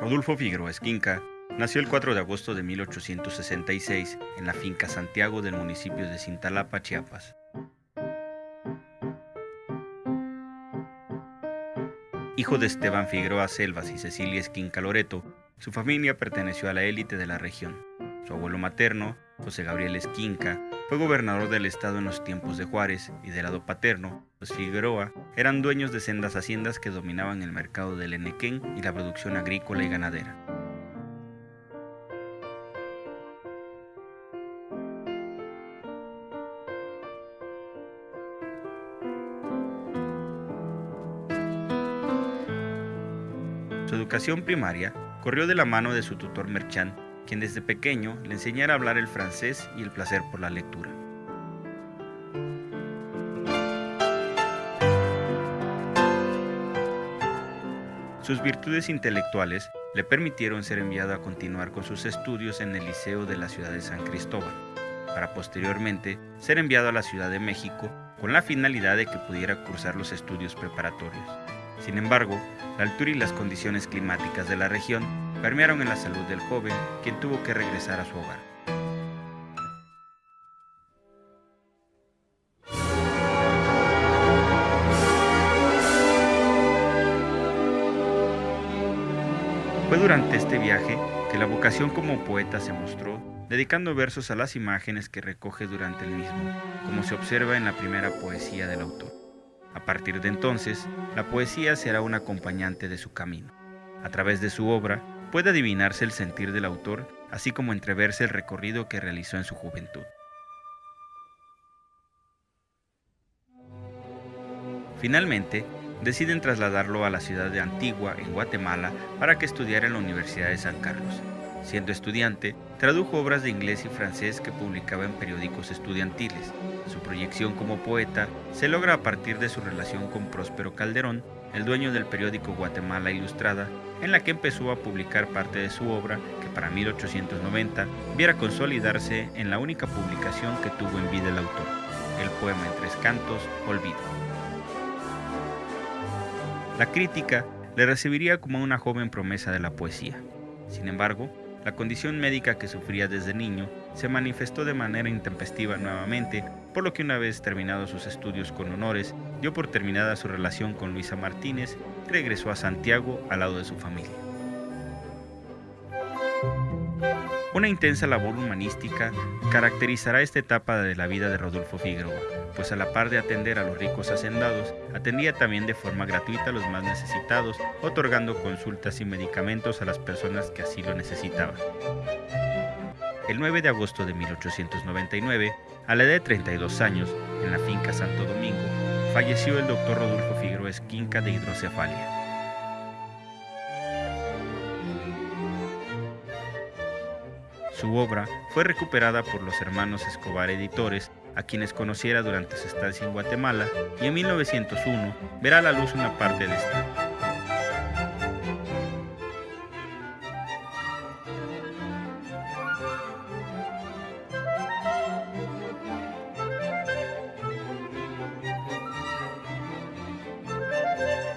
Rodolfo Figueroa Esquinca nació el 4 de agosto de 1866 en la finca Santiago del municipio de Cintalapa, Chiapas. Hijo de Esteban Figueroa Selvas y Cecilia Esquinca Loreto, su familia perteneció a la élite de la región. Su abuelo materno, José Gabriel Esquinca, fue gobernador del estado en los tiempos de Juárez y del lado paterno, los Figueroa eran dueños de sendas haciendas que dominaban el mercado del Enequén y la producción agrícola y ganadera. Su educación primaria corrió de la mano de su tutor Merchant, quien desde pequeño le enseñara a hablar el francés y el placer por la lectura. Sus virtudes intelectuales le permitieron ser enviado a continuar con sus estudios en el Liceo de la ciudad de San Cristóbal, para posteriormente ser enviado a la Ciudad de México con la finalidad de que pudiera cursar los estudios preparatorios. Sin embargo, la altura y las condiciones climáticas de la región permearon en la salud del joven, quien tuvo que regresar a su hogar. Fue durante este viaje que la vocación como poeta se mostró, dedicando versos a las imágenes que recoge durante el mismo, como se observa en la primera poesía del autor. A partir de entonces, la poesía será un acompañante de su camino. A través de su obra puede adivinarse el sentir del autor, así como entreverse el recorrido que realizó en su juventud. Finalmente, deciden trasladarlo a la ciudad de Antigua, en Guatemala, para que estudiara en la Universidad de San Carlos. Siendo estudiante, tradujo obras de inglés y francés que publicaba en periódicos estudiantiles. Su proyección como poeta se logra a partir de su relación con Próspero Calderón, el dueño del periódico Guatemala Ilustrada, en la que empezó a publicar parte de su obra que para 1890 viera consolidarse en la única publicación que tuvo en vida el autor, el poema en tres cantos, Olvido. La crítica le recibiría como una joven promesa de la poesía. Sin embargo, la condición médica que sufría desde niño se manifestó de manera intempestiva nuevamente, por lo que una vez terminados sus estudios con honores, dio por terminada su relación con Luisa Martínez y regresó a Santiago al lado de su familia. Una intensa labor humanística caracterizará esta etapa de la vida de Rodolfo Figueroa, pues a la par de atender a los ricos hacendados, atendía también de forma gratuita a los más necesitados, otorgando consultas y medicamentos a las personas que así lo necesitaban. El 9 de agosto de 1899, a la edad de 32 años, en la finca Santo Domingo, falleció el doctor Rodolfo Figueroa Esquinca de hidrocefalia. Su obra fue recuperada por los hermanos Escobar Editores, a quienes conociera durante su estancia en Guatemala, y en 1901 verá a la luz una parte de esta. Bye.